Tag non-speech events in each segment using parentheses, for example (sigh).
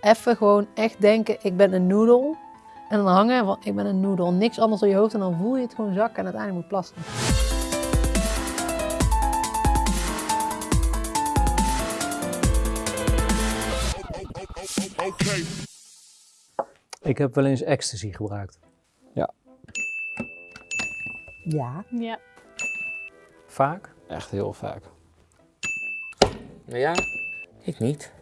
even gewoon echt denken, ik ben een noedel. En dan hangen van, ik ben een noedel. Niks anders door je hoofd en dan voel je het gewoon zakken en uiteindelijk moet plassen. Ik heb wel eens ecstasy gebruikt. Ja. Ja. Vaak? Echt heel vaak. Nou ja, ik niet.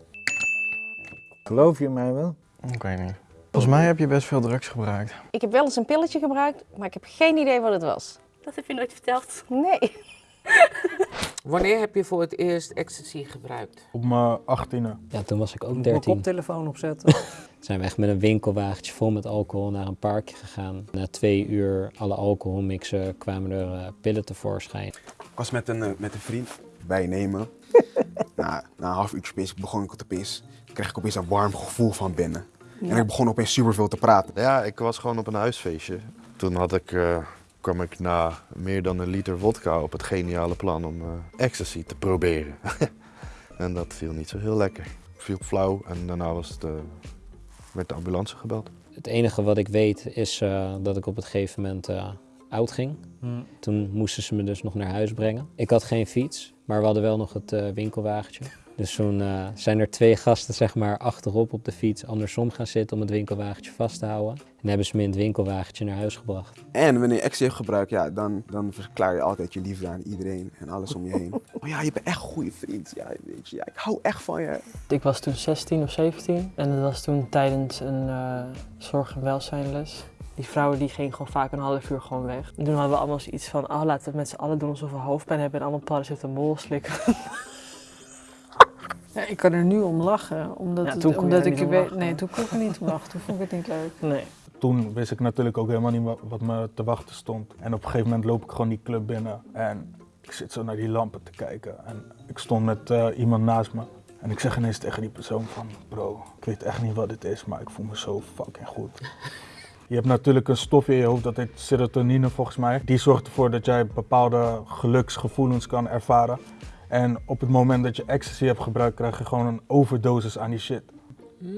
Geloof je mij wel? Ik weet niet. Volgens mij heb je best veel drugs gebruikt. Ik heb wel eens een pilletje gebruikt, maar ik heb geen idee wat het was. Dat heb je nooit verteld. Nee. (laughs) Wanneer heb je voor het eerst ecstasy gebruikt? Op mijn achttiene. Ja, toen was ik ook Mijn 13. koptelefoon opzetten. (laughs) Toen zijn we echt met een winkelwagentje vol met alcohol naar een parkje gegaan. Na twee uur alle alcohol mixen kwamen er eh, pillen tevoorschijn. Ik was met een, eh, met een vriend bij nemen. Na, na een half uurtje begon ik te pis. kreeg ik opeens een warm gevoel van binnen. En ik begon opeens super veel te praten. Ja, ik was gewoon op een huisfeestje. Toen had ik, eh, kwam ik na meer dan een liter vodka op het geniale plan om eh, ecstasy te proberen. (laughs) en dat viel niet zo heel lekker. Ik viel flauw en daarna was het, eh, werd de ambulance gebeld. Het enige wat ik weet is eh, dat ik op het gegeven moment eh, oud ging. Hmm. Toen moesten ze me dus nog naar huis brengen. Ik had geen fiets, maar we hadden wel nog het eh, winkelwagentje. Dus toen eh, zijn er twee gasten zeg maar achterop op de fiets andersom gaan zitten om het winkelwagentje vast te houden. En hebben ze me in het winkelwagentje naar huis gebracht. En wanneer je hebt gebruikt, ja, dan, dan verklaar je altijd je liefde aan iedereen en alles om je heen. (laughs) Oh ja, je bent echt een goede vriend. Ja, weet je, ja, ik hou echt van je. Ik was toen 16 of 17 en dat was toen tijdens een eh, zorg- en welzijnles. Die vrouwen die gingen gewoon vaak een half uur gewoon weg. En toen hadden we allemaal zoiets van, oh laten we met z'n allen doen alsof we hoofdpijn hebben en allemaal paracetamol slikken. (laughs) Ja, ik kan er nu om lachen, omdat, Ja, het- omdat ik niet om weet. lachen. Nee, toen kon ik er niet om lachen. Toen vond ik het niet leuk. (laughs) Nee. Toen wist ik natuurlijk ook helemaal niet wa- wat me te wachten stond. En op een gegeven moment loop ik gewoon die club binnen. En ik zit zo naar die lampen te kijken. En ik stond met eh, iemand naast me. En ik zeg ineens tegen die persoon van... Bro, ik weet echt niet wat dit is, maar ik voel me zo fucking goed. Je hebt natuurlijk een stof in je hoofd, dat heet serotonine volgens mij. Die zorgt ervoor dat jij bepaalde geluksgevoelens kan ervaren. En op het moment dat je ecstasy hebt gebruikt, krijg je gewoon een overdosis aan die shit.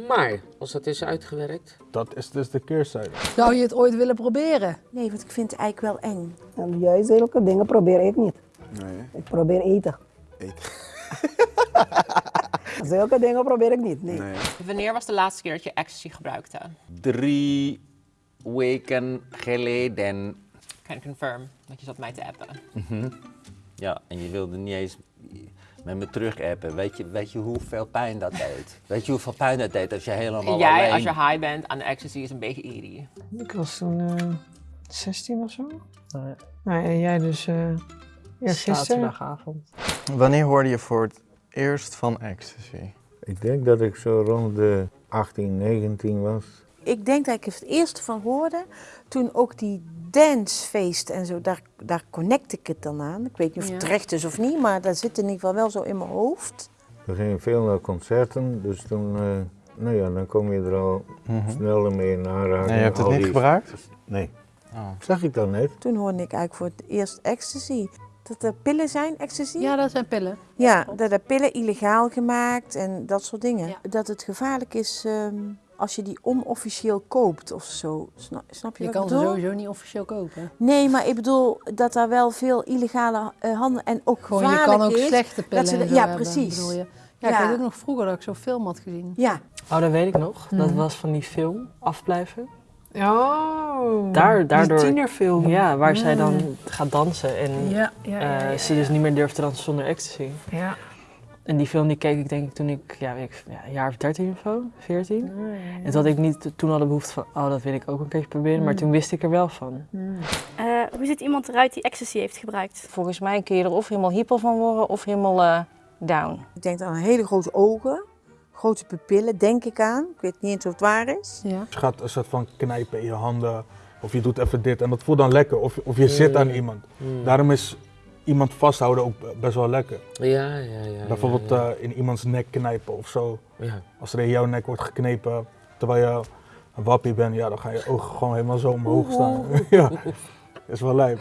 Maar, als dat is uitgewerkt, Dat is dus de keerzijde. Zou je het ooit willen proberen? Nee, want ik vind het eigenlijk wel eng. En juist zulke dingen probeer ik niet. Nee, Ik probeer eten. eten. (laughs) Zulke dingen probeer ik niet, nee. Nee. Wanneer was de laatste keer dat je ecstasy gebruikte? drie weken geleden. Can you confirm dat je zat mij te appen? Ja, en je wilde niet eens met me terug appen. Weet je, weet je hoeveel pijn dat deed? Weet je hoeveel pijn dat deed als je helemaal Jij, alleen... als je high bent aan de ecstasy, is een beetje eerie. Ik was toen eh 16 of zo. Nou ja, Nou, en jij dus eh ja, gisteren. Zaterdagavond. Wanneer hoorde je voor het eerst van ecstasy? Ik denk dat ik zo rond de 18, 19 was. Ik denk dat ik het eerste van hoorde toen ook die dancefeest en zo, daar, daar connect ik het dan aan. Ik weet niet of het Ja. terecht is of niet, maar dat zit in ieder geval wel zo in mijn hoofd. We gingen veel naar concerten, dus toen, eh, nou ja, dan kom je er al Mhm. sneller mee in aanraking. Nee, je hebt het niet die- gebruikt? Nee. Oh. Zag ik dan net? Toen hoorde ik eigenlijk voor het eerst ecstasy. Dat er pillen zijn, ecstasy? Ja, dat zijn pillen. Ja, dat er pillen illegaal gemaakt en dat soort dingen. Ja. Dat het gevaarlijk is ehm, als je die onofficieel koopt of zo. Snap, snap je, Je wat kan ze sowieso niet officieel kopen. Nee, maar ik bedoel dat daar wel veel illegale eh, handel en ook Gewoon, je kan ook is. slechte pillen ze de- en zo ja, hebben, precies. bedoel je. Ja, ik weet ook nog vroeger dat ik zo'n film had gezien. Ja, Oh, dat weet ik nog. Dat Mhm. was van die film, Afblijven. Oh, Daar, daardoor, die tienerfilm. Ja, waar zij dan Mm. gaat dansen en Ja, ja, ja, eh, ja, ze dus niet meer durft te dansen zonder ecstasy. Ja. En die film die keek ik denk ik toen ik, ja, weet ik, ja, een jaar of 13 of zo, 14. En toen had ik niet toen al de behoefte van, oh dat wil ik ook een keertje proberen, maar Mm. toen wist ik er wel van. Eh, hoe ziet iemand eruit die ecstasy heeft gebruikt? Volgens mij kun je er of helemaal hyper van worden of helemaal eh, down. Ik denk aan hele grote ogen, grote pupillen, denk ik aan. Ik weet niet eens of het waar is. Ja. Je gaat een soort van knijpen in je handen. Of je doet even dit en dat voelt dan lekker. Of, of je zit aan Mm. iemand. Mm. Daarom is iemand vasthouden ook best wel lekker. Ja, ja, ja. Bijvoorbeeld ja, ja. eh, in iemands nek knijpen of zo. Ja. Als er in jouw nek wordt geknepen terwijl je een wappie bent, ja, dan gaan je ogen gewoon helemaal zo omhoog staan. (laughs) ja, is wel lijp.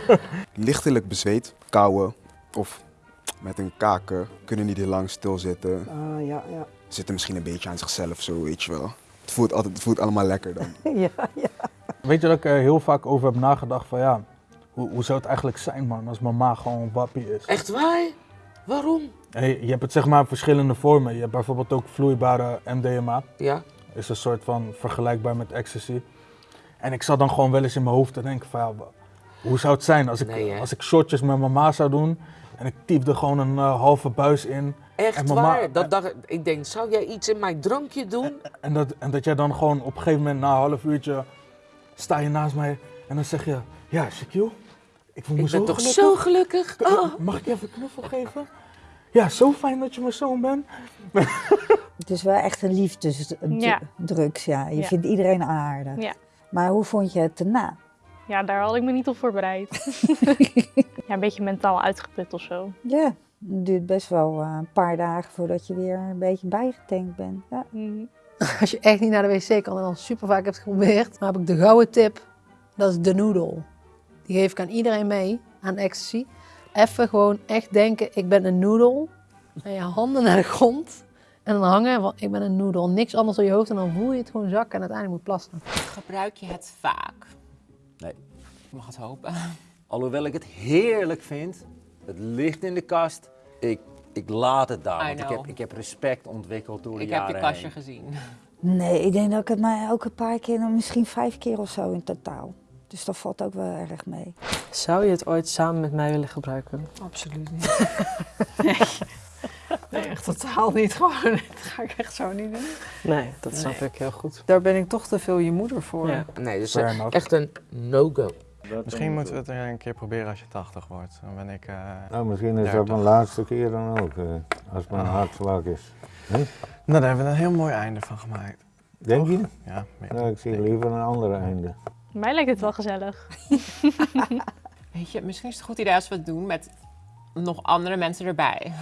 (laughs) Lichtelijk bezweet, kauwen of met een kaken kunnen niet heel lang stilzitten. Ah, ja, ja. zitten misschien een beetje aan zichzelf zo, weet je wel. Het voelt, altijd, het voelt allemaal lekker dan. (laughs) ja, ja. Weet je dat ik er heel vaak over heb nagedacht van ja, hoe, hoe zou het eigenlijk zijn man als mama gewoon een wappie is? Echt waar? Waarom? Hey, je hebt het zeg maar in verschillende vormen. Je hebt bijvoorbeeld ook vloeibare MDMA. Ja. Is een soort van vergelijkbaar met ecstasy. En ik zat dan gewoon wel eens in mijn hoofd te denken van ja, hoe zou het zijn als ik, Nee, als ik shotjes met mama zou doen en ik typte gewoon een eh, halve buis in. Echt mama- waar? Dat dacht, ik- ik denk, zou jij iets in mijn drankje doen? En dat, en dat jij dan gewoon op een gegeven moment na een half uurtje sta je naast mij en dan zeg je, ja Shaquille, ik voel me Ik zo ben toch gelukkig. zo gelukkig? Oh. Mag ik je even een knuffel geven? Ja, zo fijn dat je mijn zoon bent. (laughs) Het is wel echt een liefdesdrugs, ja. Je Ja. vindt iedereen aardig. Ja. Maar hoe vond je het daarna? Ja, daar had ik me niet op voorbereid. (laughs) ja, een beetje mentaal uitgeput of zo. Ja, het duurt best wel eh, een paar dagen voordat je weer een beetje bijgetankt bent. Ja. (laughs) Als je echt niet naar de wc kan en al super vaak hebt geprobeerd, dan heb ik de gouden tip. Dat is de noodle. Die geef ik aan iedereen mee, aan ecstasy. Even gewoon echt denken, ik ben een noedel. En je handen naar de grond. En dan hangen van, ik ben een noedel. Niks anders door je hoofd en dan voel je het gewoon zakken en uiteindelijk moet plassen. Gebruik je het vaak? Nee. Je mag het hopen. Alhoewel ik het heerlijk vind, het ligt in de kast. Ik, ik laat het daar, I want ik heb, ik heb respect ontwikkeld door de Ik heb jaren je kastje heen. gezien. Nee, ik denk dat ik het maar elke paar keer, misschien vijf keer of zo in totaal. Dus dat valt ook wel erg mee. Zou je het ooit samen met mij willen gebruiken? Absoluut niet. (laughs) nee, echt totaal niet. Gewoon, (laughs) dat ga ik echt zo niet doen. Nee, dat snap Nee. ik heel goed. Daar ben ik toch te veel je moeder voor. Ja. Nee, dus Fair enough. echt een no-go. Misschien moeten we het er een keer proberen als je 80 wordt. Dan ben ik. eh, Nou, misschien is dat 30. mijn laatste keer dan ook, eh, als mijn Ah. hartslag is. Hè? Nou, daar hebben we een heel mooi einde van gemaakt. Denk je? Ja, meer. Nou, ik zie liever een ander einde. Mij lijkt het wel gezellig. (laughs) Weet je, misschien is het een goed idee als we het doen met nog andere mensen erbij.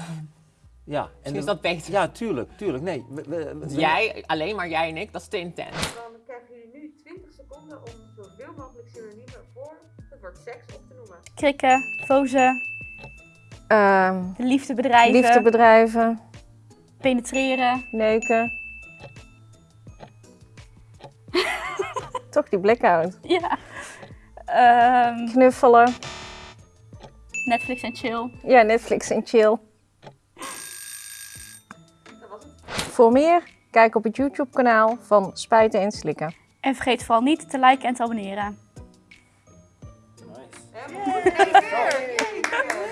Ja, (laughs) Misschien is dat beter. Ja, tuurlijk, tuurlijk. Nee, we- we- we- Jij, alleen maar jij en ik, dat is te intens. Dan krijgen jullie nu 20 seconden om zoveel mogelijk synoniemen voor het woord seks op te noemen. Krikken, fozen, Ehm, liefdebedrijven, liefdebedrijven, penetreren. neuken. Toch die blackout. Ja. Ehm, Knuffelen. Netflix en chill. Ja, Netflix en chill. Voor meer, kijk op het YouTube kanaal van Spuiten en Slikken. En vergeet vooral niet te liken en te abonneren. Goed,